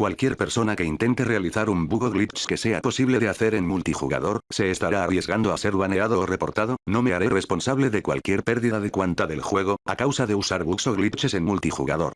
Cualquier persona que intente realizar un bug o glitch que sea posible de hacer en multijugador, se estará arriesgando a ser baneado o reportado, no me haré responsable de cualquier pérdida de cuanta del juego, a causa de usar bugs o glitches en multijugador.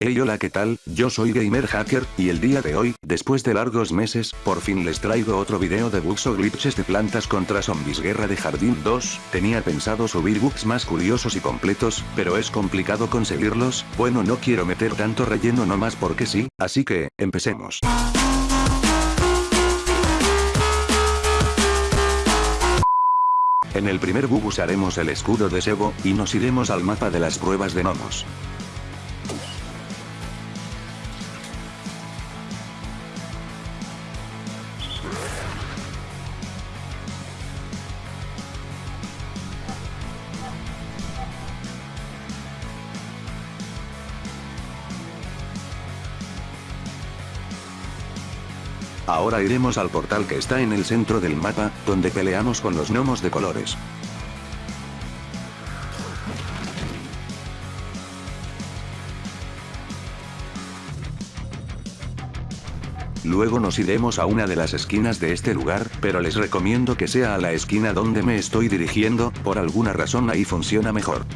Hey hola qué tal, yo soy Gamer Hacker, y el día de hoy, después de largos meses, por fin les traigo otro video de bugs o glitches de plantas contra zombies guerra de jardín 2, tenía pensado subir bugs más curiosos y completos, pero es complicado conseguirlos, bueno no quiero meter tanto relleno nomás porque sí, así que, empecemos. En el primer bug usaremos el escudo de Sebo, y nos iremos al mapa de las pruebas de gnomos. Ahora iremos al portal que está en el centro del mapa, donde peleamos con los gnomos de colores. Luego nos iremos a una de las esquinas de este lugar, pero les recomiendo que sea a la esquina donde me estoy dirigiendo, por alguna razón ahí funciona mejor.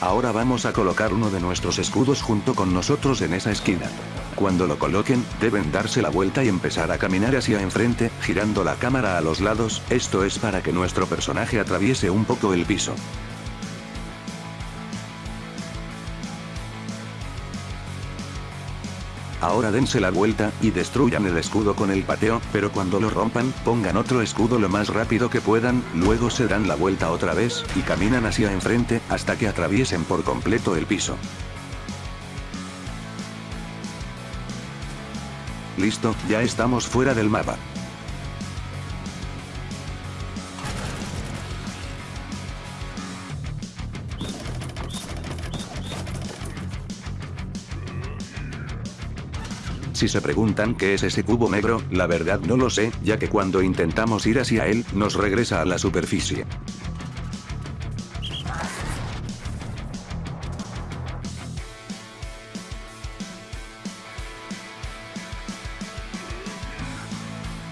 Ahora vamos a colocar uno de nuestros escudos junto con nosotros en esa esquina. Cuando lo coloquen, deben darse la vuelta y empezar a caminar hacia enfrente, girando la cámara a los lados, esto es para que nuestro personaje atraviese un poco el piso. Ahora dense la vuelta, y destruyan el escudo con el pateo, pero cuando lo rompan, pongan otro escudo lo más rápido que puedan, luego se dan la vuelta otra vez, y caminan hacia enfrente, hasta que atraviesen por completo el piso. Listo, ya estamos fuera del mapa. Si se preguntan qué es ese cubo negro, la verdad no lo sé, ya que cuando intentamos ir hacia él, nos regresa a la superficie.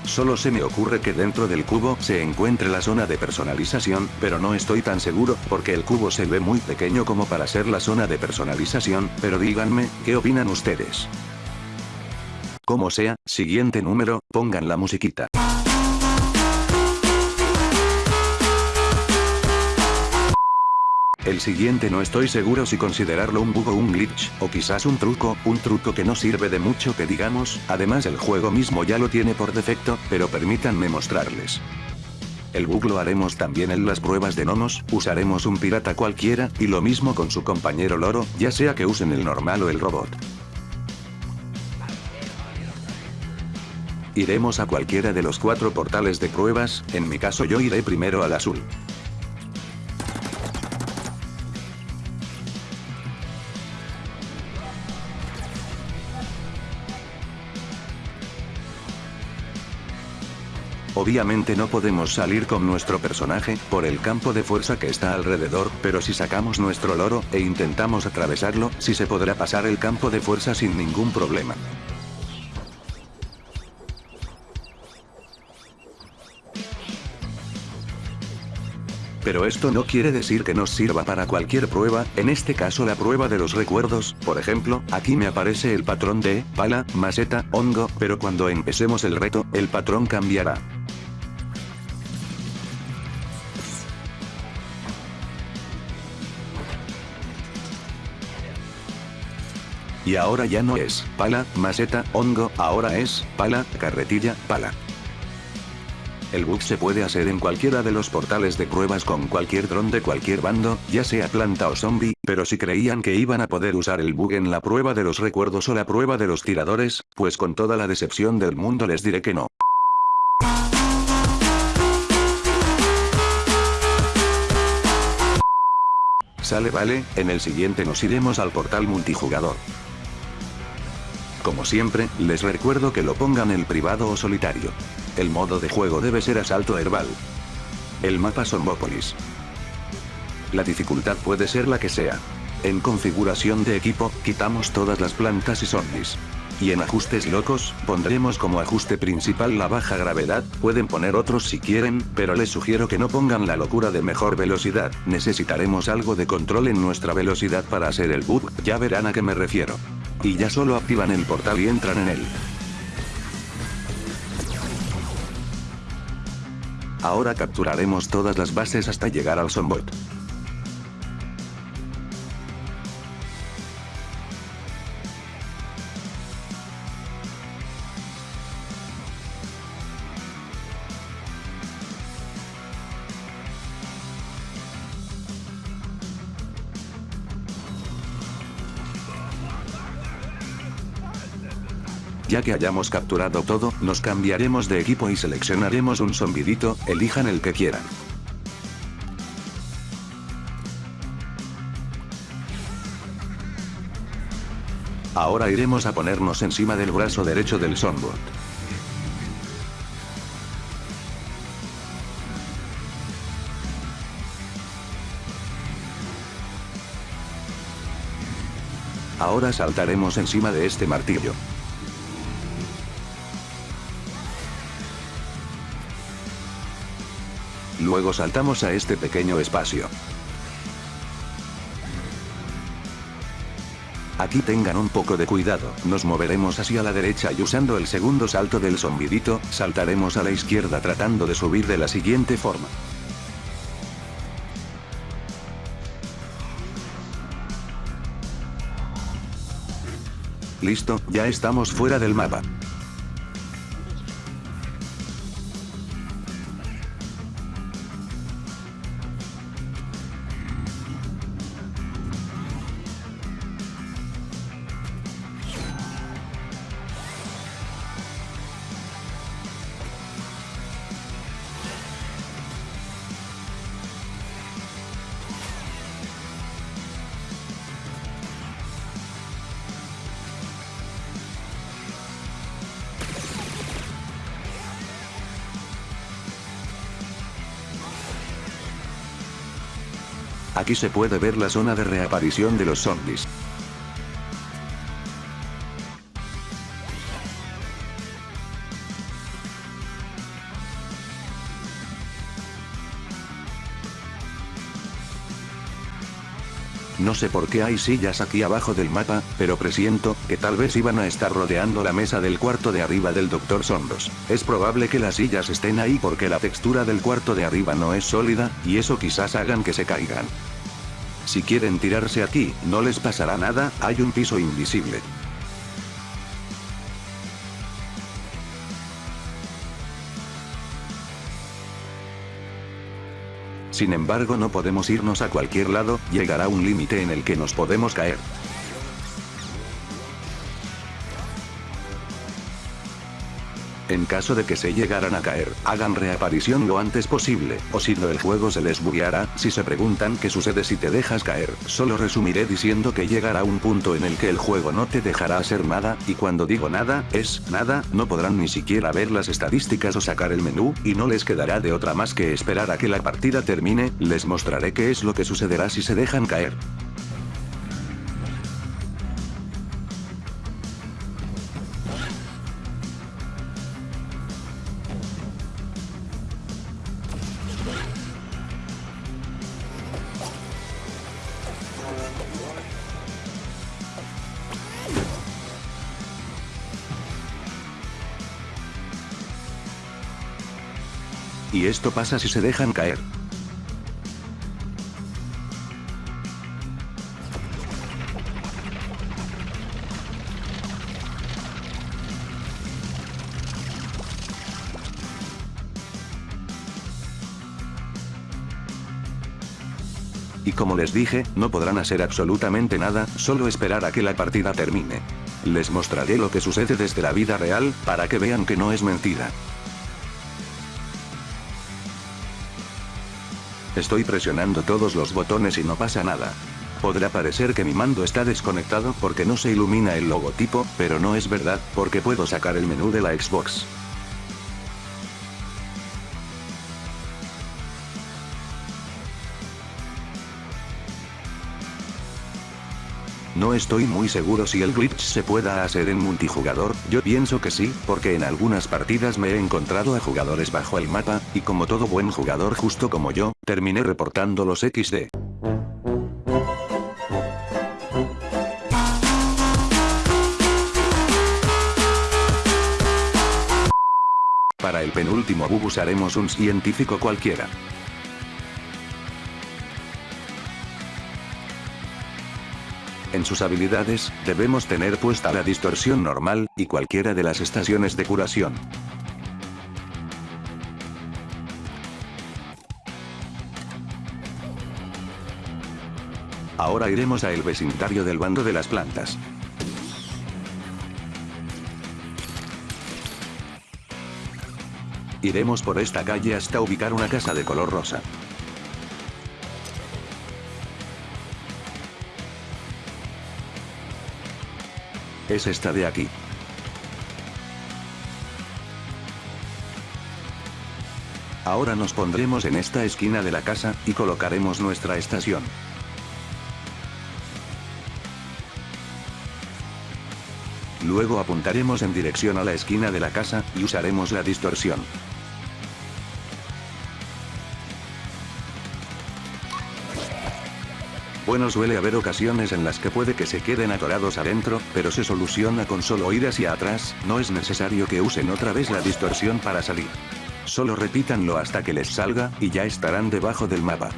Solo se me ocurre que dentro del cubo se encuentre la zona de personalización, pero no estoy tan seguro, porque el cubo se ve muy pequeño como para ser la zona de personalización, pero díganme, ¿qué opinan ustedes? Como sea, siguiente número, pongan la musiquita. El siguiente no estoy seguro si considerarlo un bug o un glitch, o quizás un truco, un truco que no sirve de mucho que digamos, además el juego mismo ya lo tiene por defecto, pero permítanme mostrarles. El bug lo haremos también en las pruebas de gnomos, usaremos un pirata cualquiera, y lo mismo con su compañero loro, ya sea que usen el normal o el robot. Iremos a cualquiera de los cuatro portales de pruebas, en mi caso yo iré primero al azul. Obviamente no podemos salir con nuestro personaje, por el campo de fuerza que está alrededor, pero si sacamos nuestro loro, e intentamos atravesarlo, sí se podrá pasar el campo de fuerza sin ningún problema. Pero esto no quiere decir que nos sirva para cualquier prueba, en este caso la prueba de los recuerdos, por ejemplo, aquí me aparece el patrón de, pala, maceta, hongo, pero cuando empecemos el reto, el patrón cambiará. Y ahora ya no es, pala, maceta, hongo, ahora es, pala, carretilla, pala. El bug se puede hacer en cualquiera de los portales de pruebas con cualquier dron de cualquier bando, ya sea planta o zombie, pero si creían que iban a poder usar el bug en la prueba de los recuerdos o la prueba de los tiradores, pues con toda la decepción del mundo les diré que no. Sale vale, en el siguiente nos iremos al portal multijugador. Como siempre, les recuerdo que lo pongan en privado o solitario. El modo de juego debe ser asalto herbal. El mapa Sombópolis. La dificultad puede ser la que sea. En configuración de equipo, quitamos todas las plantas y zombies. Y en ajustes locos, pondremos como ajuste principal la baja gravedad, pueden poner otros si quieren, pero les sugiero que no pongan la locura de mejor velocidad, necesitaremos algo de control en nuestra velocidad para hacer el bug, ya verán a qué me refiero. Y ya solo activan el portal y entran en él. Ahora capturaremos todas las bases hasta llegar al Zombot. Ya que hayamos capturado todo, nos cambiaremos de equipo y seleccionaremos un zombidito, elijan el que quieran. Ahora iremos a ponernos encima del brazo derecho del zombot. Ahora saltaremos encima de este martillo. Luego saltamos a este pequeño espacio. Aquí tengan un poco de cuidado, nos moveremos hacia la derecha y usando el segundo salto del zombidito, saltaremos a la izquierda tratando de subir de la siguiente forma. Listo, ya estamos fuera del mapa. Aquí se puede ver la zona de reaparición de los zombies. No sé por qué hay sillas aquí abajo del mapa, pero presiento, que tal vez iban a estar rodeando la mesa del cuarto de arriba del Dr. Sombros. Es probable que las sillas estén ahí porque la textura del cuarto de arriba no es sólida, y eso quizás hagan que se caigan. Si quieren tirarse aquí, no les pasará nada, hay un piso invisible. Sin embargo no podemos irnos a cualquier lado, llegará un límite en el que nos podemos caer. En caso de que se llegaran a caer, hagan reaparición lo antes posible, o si no el juego se les bugueará, si se preguntan qué sucede si te dejas caer, solo resumiré diciendo que llegará un punto en el que el juego no te dejará hacer nada, y cuando digo nada, es nada, no podrán ni siquiera ver las estadísticas o sacar el menú, y no les quedará de otra más que esperar a que la partida termine, les mostraré qué es lo que sucederá si se dejan caer. esto pasa si se dejan caer. y como les dije, no podrán hacer absolutamente nada, solo esperar a que la partida termine. Les mostraré lo que sucede desde la vida real, para que vean que no es mentira. Estoy presionando todos los botones y no pasa nada. Podrá parecer que mi mando está desconectado porque no se ilumina el logotipo, pero no es verdad, porque puedo sacar el menú de la Xbox. No estoy muy seguro si el glitch se pueda hacer en multijugador, yo pienso que sí, porque en algunas partidas me he encontrado a jugadores bajo el mapa, y como todo buen jugador justo como yo, terminé reportando los XD. Para el penúltimo bug usaremos un científico cualquiera. En sus habilidades, debemos tener puesta la distorsión normal, y cualquiera de las estaciones de curación. Ahora iremos a el vecindario del bando de las plantas. Iremos por esta calle hasta ubicar una casa de color rosa. Es esta de aquí. Ahora nos pondremos en esta esquina de la casa, y colocaremos nuestra estación. Luego apuntaremos en dirección a la esquina de la casa, y usaremos la distorsión. Bueno suele haber ocasiones en las que puede que se queden atorados adentro, pero se soluciona con solo ir hacia atrás, no es necesario que usen otra vez la distorsión para salir. Solo repítanlo hasta que les salga, y ya estarán debajo del mapa.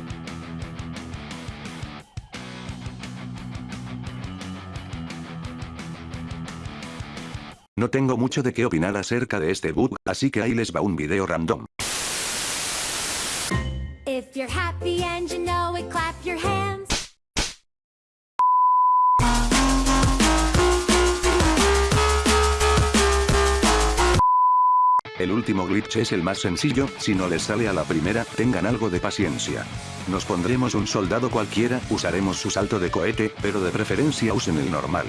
No tengo mucho de qué opinar acerca de este bug, así que ahí les va un video random. El último glitch es el más sencillo, si no les sale a la primera, tengan algo de paciencia. Nos pondremos un soldado cualquiera, usaremos su salto de cohete, pero de preferencia usen el normal.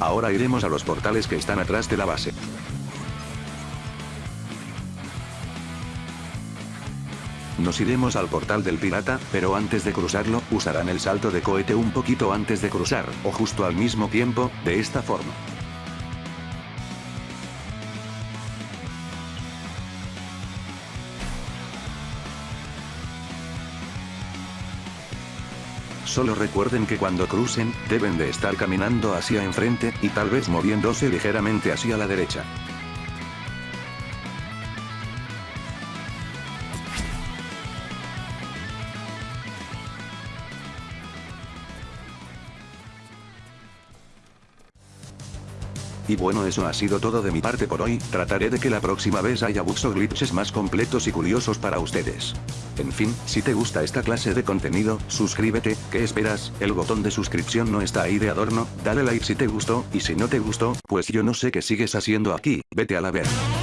Ahora iremos a los portales que están atrás de la base. Nos iremos al portal del pirata, pero antes de cruzarlo, usarán el salto de cohete un poquito antes de cruzar, o justo al mismo tiempo, de esta forma. Solo recuerden que cuando crucen, deben de estar caminando hacia enfrente, y tal vez moviéndose ligeramente hacia la derecha. Y bueno eso ha sido todo de mi parte por hoy, trataré de que la próxima vez haya bugs o glitches más completos y curiosos para ustedes. En fin, si te gusta esta clase de contenido, suscríbete, ¿qué esperas? El botón de suscripción no está ahí de adorno, dale like si te gustó, y si no te gustó, pues yo no sé qué sigues haciendo aquí, vete a la verga.